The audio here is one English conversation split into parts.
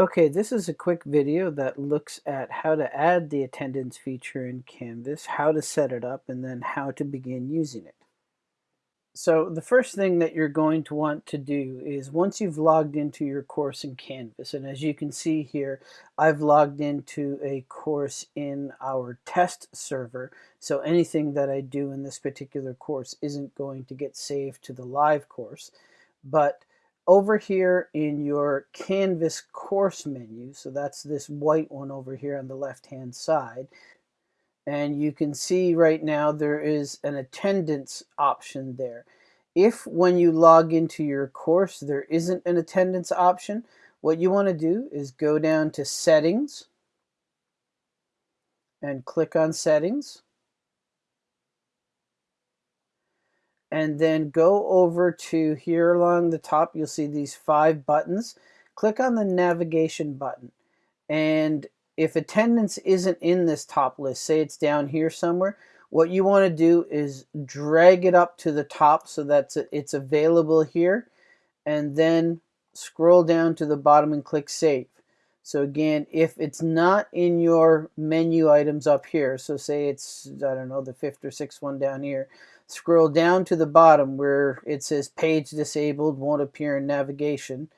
Okay, this is a quick video that looks at how to add the attendance feature in Canvas, how to set it up, and then how to begin using it. So the first thing that you're going to want to do is once you've logged into your course in Canvas, and as you can see here, I've logged into a course in our test server, so anything that I do in this particular course isn't going to get saved to the live course, but over here in your Canvas course menu, so that's this white one over here on the left hand side, and you can see right now there is an attendance option there. If when you log into your course there isn't an attendance option, what you want to do is go down to settings and click on settings and then go over to here along the top you'll see these five buttons. Click on the navigation button and if attendance isn't in this top list say it's down here somewhere what you want to do is drag it up to the top so that it's available here and then scroll down to the bottom and click save. So again if it's not in your menu items up here so say it's I don't know the fifth or sixth one down here Scroll down to the bottom where it says page disabled won't appear in navigation.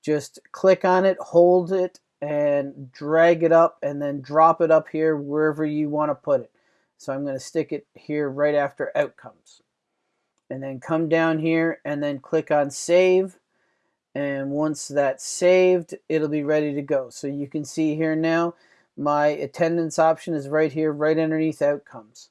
Just click on it, hold it, and drag it up and then drop it up here wherever you want to put it. So I'm going to stick it here right after outcomes. And then come down here and then click on save. And once that's saved, it'll be ready to go. So you can see here now, my attendance option is right here, right underneath outcomes.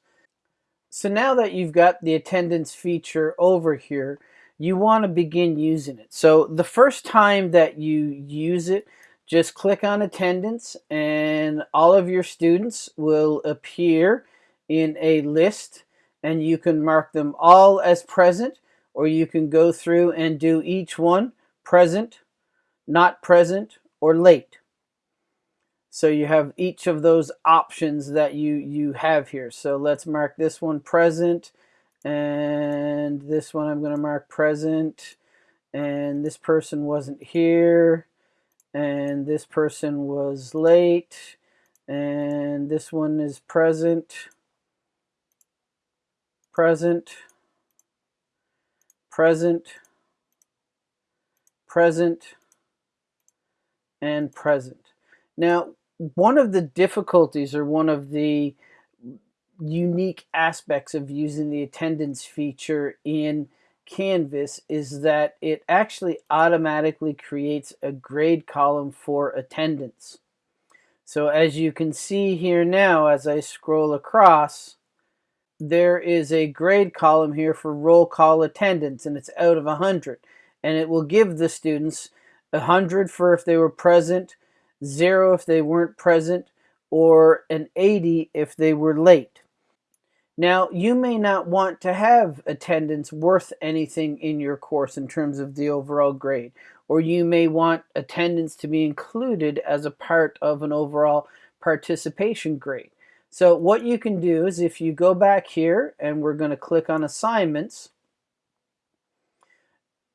So now that you've got the attendance feature over here, you want to begin using it. So the first time that you use it, just click on attendance and all of your students will appear in a list and you can mark them all as present or you can go through and do each one present, not present, or late. So you have each of those options that you, you have here. So let's mark this one present and this one I'm going to mark present and this person wasn't here and this person was late and this one is present present present present and present now one of the difficulties or one of the unique aspects of using the attendance feature in Canvas is that it actually automatically creates a grade column for attendance. So as you can see here now, as I scroll across, there is a grade column here for roll call attendance, and it's out of 100. And it will give the students 100 for if they were present, zero if they weren't present, or an 80 if they were late. Now, you may not want to have attendance worth anything in your course in terms of the overall grade, or you may want attendance to be included as a part of an overall participation grade. So what you can do is if you go back here and we're going to click on assignments,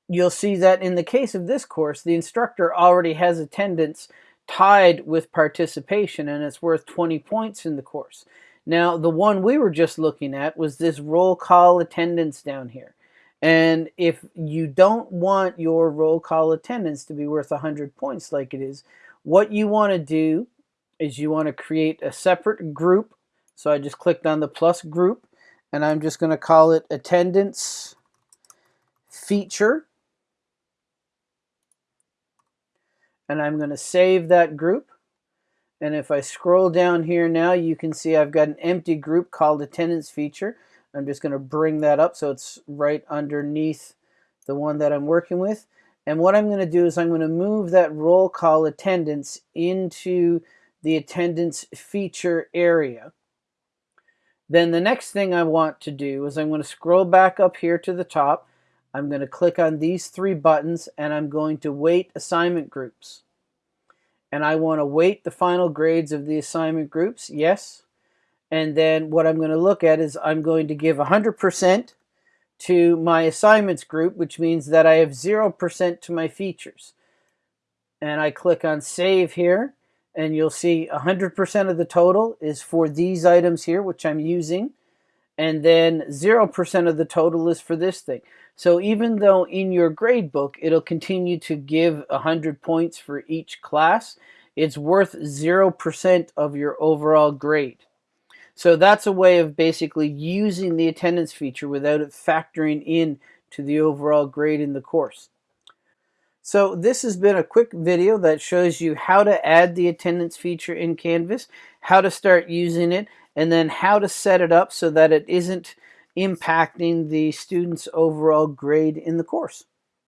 you'll see that in the case of this course, the instructor already has attendance tied with participation and it's worth 20 points in the course. Now the one we were just looking at was this roll call attendance down here. And if you don't want your roll call attendance to be worth 100 points like it is, what you want to do is you want to create a separate group. So I just clicked on the plus group and I'm just going to call it attendance feature and I'm going to save that group. And if I scroll down here now, you can see I've got an empty group called attendance feature. I'm just going to bring that up so it's right underneath the one that I'm working with. And what I'm going to do is I'm going to move that roll call attendance into the attendance feature area. Then the next thing I want to do is I'm going to scroll back up here to the top I'm going to click on these three buttons and I'm going to weight assignment groups. And I want to weight the final grades of the assignment groups, yes. And then what I'm going to look at is I'm going to give 100% to my assignments group, which means that I have 0% to my features. and I click on save here and you'll see 100% of the total is for these items here which I'm using and then 0% of the total is for this thing. So even though in your grade book it'll continue to give 100 points for each class, it's worth 0% of your overall grade. So that's a way of basically using the attendance feature without it factoring in to the overall grade in the course. So this has been a quick video that shows you how to add the attendance feature in Canvas, how to start using it, and then how to set it up so that it isn't impacting the student's overall grade in the course.